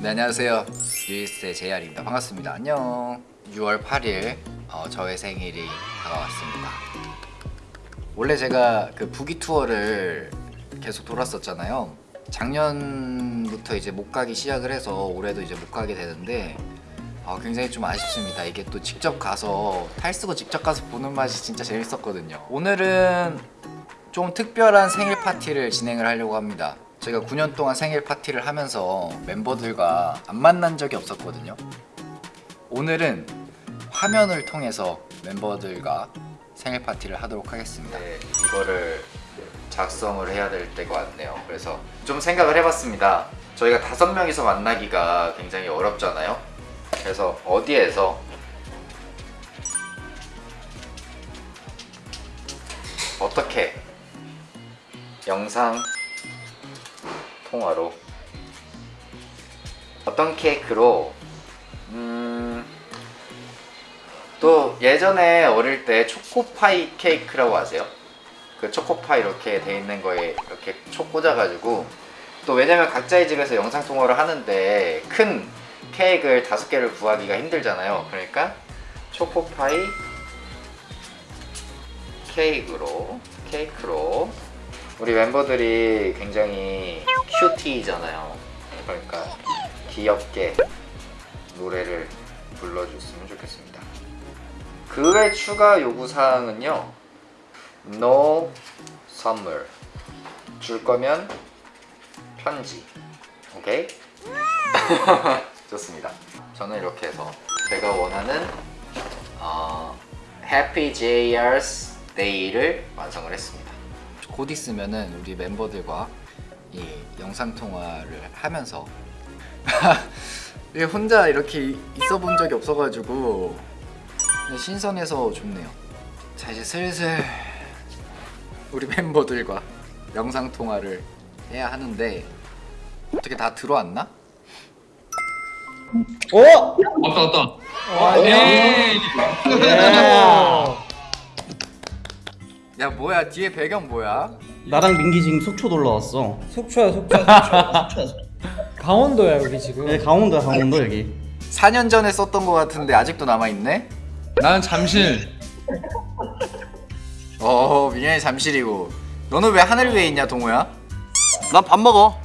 네 안녕하세요. 뉴이스의 JR입니다. 반갑습니다. 안녕. 6월 8일 어, 저의 생일이 다가왔습니다. 원래 제가 그 부기 투어를 계속 돌았었잖아요. 작년부터 이제 못 가기 시작을 해서 올해도 이제 못 가게 되는데 어, 굉장히 좀 아쉽습니다. 이게 또 직접 가서 탈 쓰고 직접 가서 보는 맛이 진짜 재밌었거든요. 오늘은 좀 특별한 생일 파티를 진행을 하려고 합니다. 제가 9년 동안 생일 파티를 하면서 멤버들과 안 만난 적이 없었거든요. 오늘은 화면을 통해서 멤버들과 생일 파티를 하도록 하겠습니다. 네, 이거를 작성을 해야 될 때가 왔네요. 그래서 좀 생각을 해봤습니다. 저희가 다섯 명이서 만나기가 굉장히 어렵잖아요. 그래서 어디에서 어떻게 영상 통화로. 어떤 케이크로? 음, 또 예전에 어릴 때 초코파이 케이크라고 아세요? 그 초코파이 이렇게 돼 있는 거에 이렇게 초 꽂아가지고. 또 왜냐면 각자의 집에서 영상 통화를 하는데 큰 케이크를 다섯 개를 구하기가 힘들잖아요. 그러니까 초코파이 케이크로 케이크로 우리 멤버들이 굉장히 큐티잖아요. 그러니까 귀엽게 노래를 불러줬으면 좋겠습니다. 그 외 추가 요구사항은요. No 선물 줄 거면 편지. 오케이? 좋습니다. 저는 이렇게 해서 제가 원하는 어, Happy JR's Day를 완성을 했습니다 곧 있으면은 우리 멤버들과 이 영상 통화를 하면서 이게 혼자 이렇게 있어 본 적이 없어가지고 신선해서 좋네요. 자 이제 슬슬 우리 멤버들과 영상 통화를 해야 하는데 어떻게 다 들어왔나? 오! 왔다 왔다. 와, 에이. 야 뭐야 뒤에 배경 뭐야? 나랑 민기 지금 속초 놀러 왔어. 속초야 속초 속초 강원도야 여기 지금 네, 강원도야 강원도 여기. 4년 전에 썼던 것 같은데 아직도 남아있네? 나는 잠실. 어 민현이 잠실이고 너는 왜 하늘 위에 있냐 동호야? 난 밥 먹어.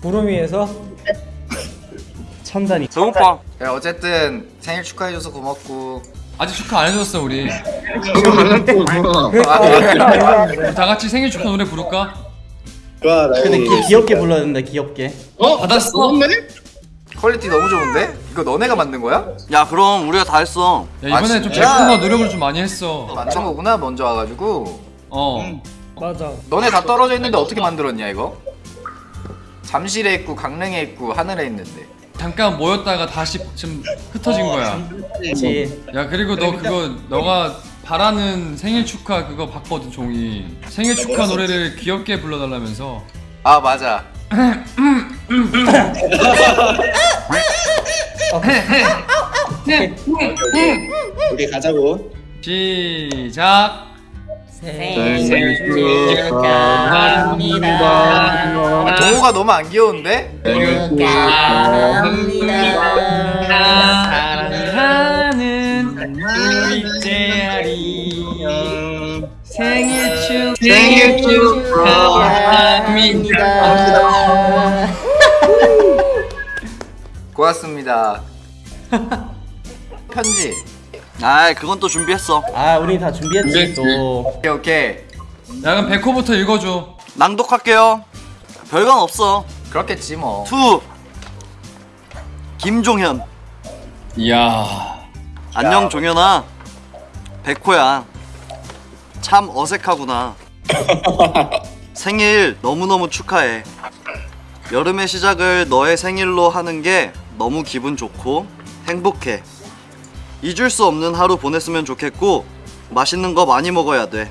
구름 위에서 천단이. 배고파. 그래 어쨌든 생일 축하해줘서 고맙고 아직 축하 안 해줬어 우리. 다 같이 생일 축하 노래 부를까? 근데 기, 귀엽게 불러야 된다 귀엽게. 받았어? 퀄리티 너무 좋은데? 이거 너네가 만든 거야? 야 그럼 우리가 다 했어. 야 이번에 아, 좀? 제 품과 노력을 좀 많이 했어. 만든 거구나 먼저 와가지고 어. 맞아 너네 다 떨어져 있는데 어떻게 만들었냐 이거? 잠실에 있고 강릉에 있고 하늘에 있는데 잠깐 모였다가 다시 지금 흩어진 거야. 그렇지. 야 그리고 너 그거 너가 바라는 생일 축하 그거 봤거든 종이. 생일 축하 노래를 귀엽게 불러달라면서. 아 맞아 우리 가자고. 시작. 생일 아, 동호가 너무 안 귀여운데? 사랑하는 우리 제아리 생일 축 생일 축하합니다. 고맙습니다. 편지 아 그건 또 준비했어. 아 우리 다 준비했지 준비했지. 또. 오케이 오케이 야 그럼 백호부터 읽어줘 낭독할게요. 별건 없어. 그렇겠지 뭐 To. 김종현. 이야 안녕 종현아. 백호야. 참 어색하구나. 생일 너무너무 축하해. 여름의 시작을 너의 생일로 하는 게 너무 기분 좋고 행복해. 잊을 수 없는 하루 보냈으면 좋겠고 맛있는 거 많이 먹어야 돼.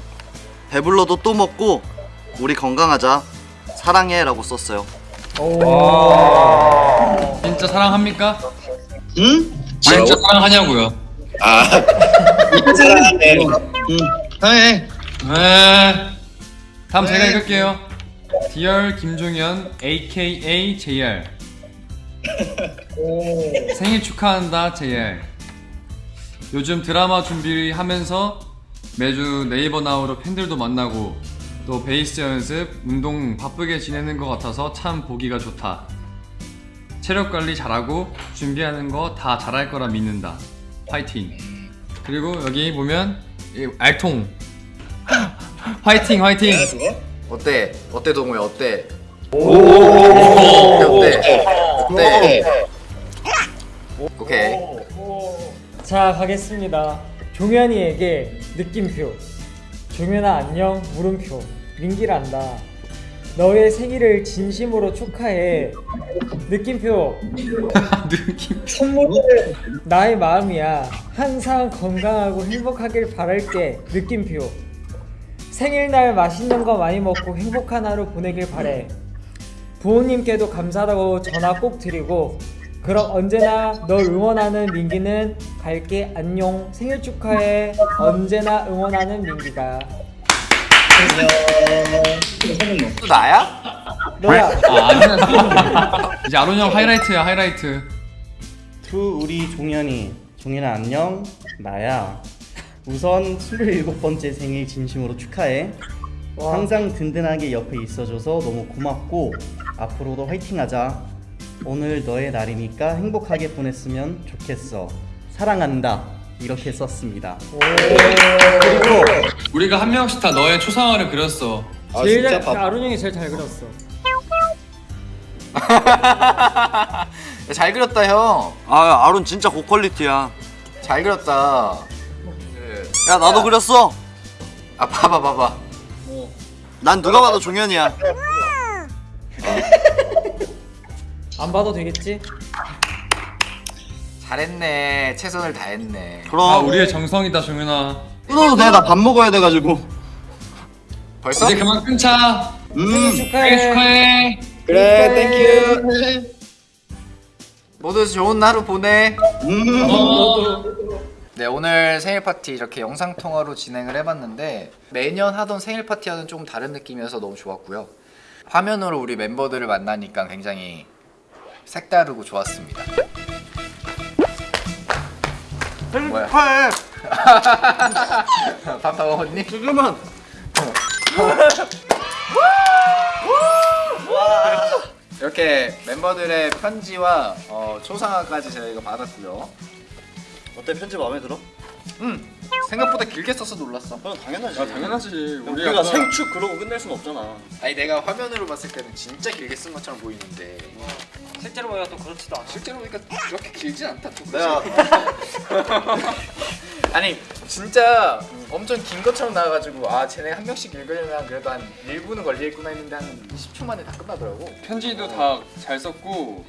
배불러도 또 먹고 우리 건강하자. 사랑해 라고 썼어요. 진짜 사랑합니까? 응? 진짜 사랑하냐고요 아, 사랑하네. 응, 사랑해. 네 다음 제가 읽을게요 디얼 김종현 AKA JR 생일 축하한다 JR 요즘 드라마 준비하면서 매주 네이버 나우로 팬들도 만나고 또 베이스 연습, 운동 바쁘게 지내는 것 같아서 참 보기가 좋다 체력 관리 잘하고 준비하는 거 다 잘할 거라 믿는다 파이팅 그리고 여기 보면 이 알통 화이팅 화이팅 어때? 어때 동호야? 어때? 어때? 어때? 자 가겠습니다. 종현이에게 느낌표. 종현아 안녕 물음표. 민기란다. 너의 생일을 진심으로 축하해. 느낌표. 느낌 선물은 나의 마음이야. 항상 건강하고 행복하길 바랄게. 느낌표. 생일날 맛있는 거 많이 먹고 행복한 하루 보내길 바래. 부모님께도 감사하다고 전화 꼭 드리고 그럼 언제나 널 응원하는 민기는 갈게 안녕. 생일 축하해. 언제나 응원하는 민기가 안녕. 또 나야? 너야. 아 아니야 이제 아론 형 하이라이트야 하이라이트. To 우리 종현이 종현아 안녕. 나야. 우선 27번째 생일 진심으로 축하해. 와. 항상 든든하게 옆에 있어줘서 너무 고맙고 앞으로도 화이팅하자 오늘 너의 날이니까 행복하게 보냈으면 좋겠어. 사랑한다. 이렇게 썼습니다. 그리고 우리가 한 명씩 다 너의 초상화를 그렸어. 아, 제일 진짜 잘 밥. 아론 형이 제일 잘 그렸어. 잘 그렸다 형. 아 아론 진짜 고퀄리티야. 잘 그렸다. 야 나도 그렸어. 아 봐봐 봐봐. 난 누가 봐도 종현이야 안 봐도 되겠지? 잘했네. 최선을 다했네. 그럼 아 우리의 정성이다 종현아 끊어도 돼나 밥 먹어야 돼가지고 벌써? 이제 그만 끊자 음 축하해 축하해 그래, thank you. 모두 좋은 하루 보내. 음. 너도 네 오늘 생일 파티 이렇게 영상 통화로 진행을 해봤는데 매년 하던 생일 파티와는 조금 다른 느낌이어서 너무 좋았고요. 화면으로 우리 멤버들을 만나니까 굉장히 색다르고 좋았습니다. 뭐야? 밥 다 먹었니? 잠깐만 이렇게 멤버들의 편지와 어, 초상화까지 저희가 받았고요. 어때 편지 마음에 들어? 음 생각보다 길게 써서 놀랐어. 그럼 당연하지 당연하지 우리 가 생축 그러고 끝낼 순 없잖아 아니 내가 화면으로 봤을 때는 진짜 길게 쓴 것처럼 보이는데 실제로 보니까 또 그렇지도 않아 실제로 보니까 그렇게 길진 않다. 또 내가 아니 진짜 엄청 긴 것처럼 나와가지고 아 쟤네 한 명씩 읽으려면 그래도 한 1분은 걸리겠구나 했는데 한 10초 만에 다 끝나더라고. 편지도 다 잘 썼고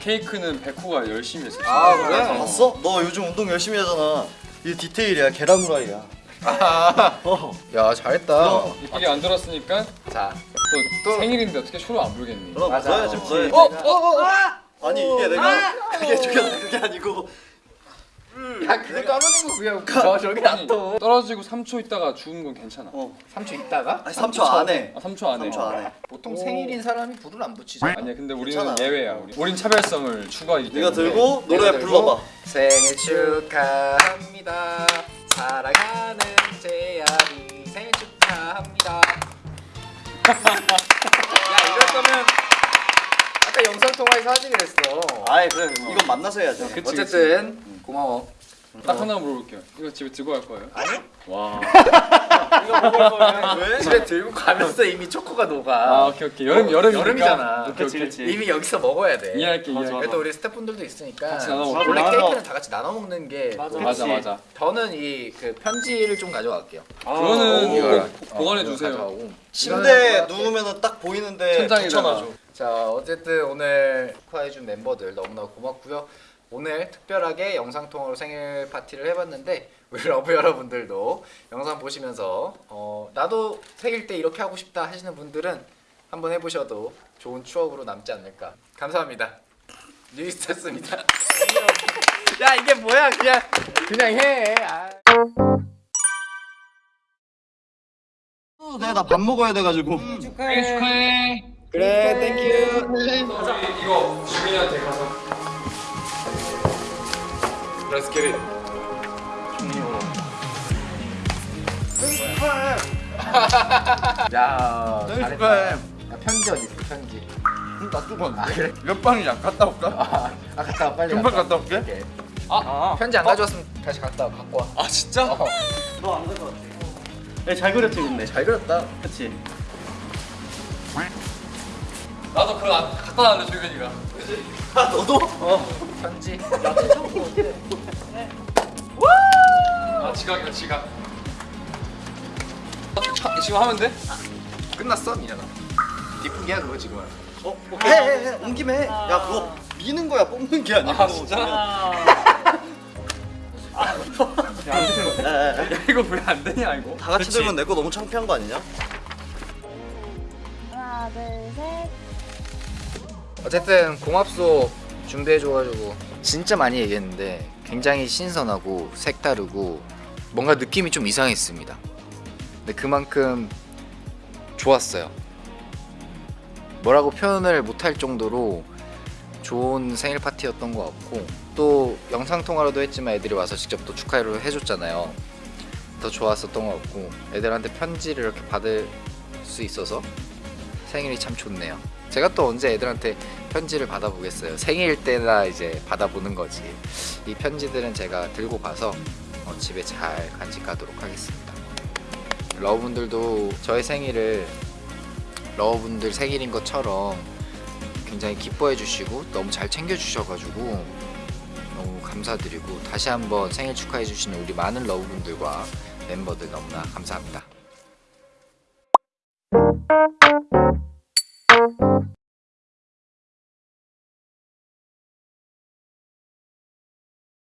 케이크는 백호가 열심히 했어 아 그래? 봤어? 너 요즘 운동 열심히 하잖아 이 디테일이야 계란 후라이야 어. 야 잘했다. 이쁘게 안 들었으니까 자. 또, 생일인데 어떻게 쇼를 안 부르겠니 그럼 맞아. 불러야지 어. 불러야지 어? 어? 어? 아니 이게 내가 그게 중요한 그게 아니고 야 그거 까먹는 거 그냥 저 저기 아니, 놔둬. 떨어지고 3초 있다가 죽은 건 괜찮아 어 3초 있다가? 아니 3초 안에 아 3초 안에 3초 안에 보통 생일인 사람이 불을 안 붙이잖아. 아니야 근데 우리는 괜찮아. 예외야 우리. 우린 차별성을 추구하기 때문에 네가 들고 노래 불러봐 생일 축하합니다. 사랑하는 재야리 생일 축하합니다. 야 이럴 거면 아까 영상 통화에서 하지 그랬어. 아이 그래 이건 만나서 해야지 그치, 어쨌든 고마워. 딱 하나 물어볼게요 이거 집에 들고 갈 거예요? 아니요? 와 왜? 집에 들고 가면서 이미 초코가 녹아. 아 오케이 오케이 여름 여름이니까 여름이잖아. 오케이 그치, 오케이 그치. 이미 여기서 먹어야 돼. 이해할게 이해할게 그래도 우리 스태프분들도 있으니까 같이 나눠 먹자. 원래 맞아. 케이크는 다 같이 나눠 먹는 게 맞아. 맞아 맞아 저는 이 그 편지를 좀 가져갈게요. 그거는 이걸 꼭 보관해 이걸 주세요. 침대에 이거는 누우면은 딱 보이는데. 붙여놔줘 자 어쨌든 오늘 축하해준 멤버들 너무나 고맙고요. 오늘 특별하게 영상 통화로 생일 파티를 해봤는데 우리 러브 여러분들도 영상 보시면서 어, 나도 생일 때 이렇게 하고 싶다 하시는 분들은 한번 해보셔도 좋은 추억으로 남지 않을까. 감사합니다. 뉴이스트였습니다. 야 이게 뭐야 그냥 그냥 해. 아. 어, 네, 나 밥 먹어야 돼가지고. 축하해. 축하해. 그래 thank you 이거 주민이한테 가서. Let's get it. 야 생일 잘했다. 축하해. 야, 편지 어디 있어 편지? 나 뜨거워. 아 그래? 몇 방이야? 갔다 올까? 아, 아 갔다 와 빨리. 금방 갔다 와. 갔다 올게. 오케이. 아, 편지 안 가져왔으면 다시 갔다 와 갖고 와. 아 진짜? 어, 너 안 가져왔지? 네, 잘 그렸지 근데. 잘 그렸다. 그치? 나도 그거 안- 갖다 놨네 조현이가. 아, 너도? 편지. 아 지각이다 지각. 차- 지금 하면 돼? 끝났어 민현아. 뒷북이야 그거 지금. 어, 해, 해, 해. 온 김에 해. 야, 그거 미는 거야, 뽑는 게 아니고. 아 진짜? 야, 야, 야. 이거 왜 안 되냐 이거? 다 같이 그치? 들면 내 거 너무 창피한 거 아니냐? 하나, 둘, 셋. 어쨌든 공합소 준비해줘가지고 진짜 많이 얘기했는데 굉장히 신선하고 색다르고 뭔가 느낌이 좀 이상했습니다. 근데 그만큼 좋았어요. 뭐라고 표현을 못할 정도로 좋은 생일 파티였던 것 같고 또 영상 통화로도 했지만 애들이 와서 직접 또 축하를 해줬잖아요. 더 좋았었던 것 같고 애들한테 편지를 이렇게 받을 수 있어서 생일이 참 좋네요. 제가 또 언제 애들한테 편지를 받아보겠어요. 생일 때나 이제 받아보는 거지. 이 편지들은 제가 들고 가서 어, 집에 잘 간직하도록 하겠습니다. 러브분들도 저의 생일을 러브분들 생일인 것처럼 굉장히 기뻐해 주시고 너무 잘 챙겨 주셔가지고 너무 감사드리고 다시 한번 생일 축하해 주시는 우리 많은 러브분들과 멤버들 너무나 감사합니다.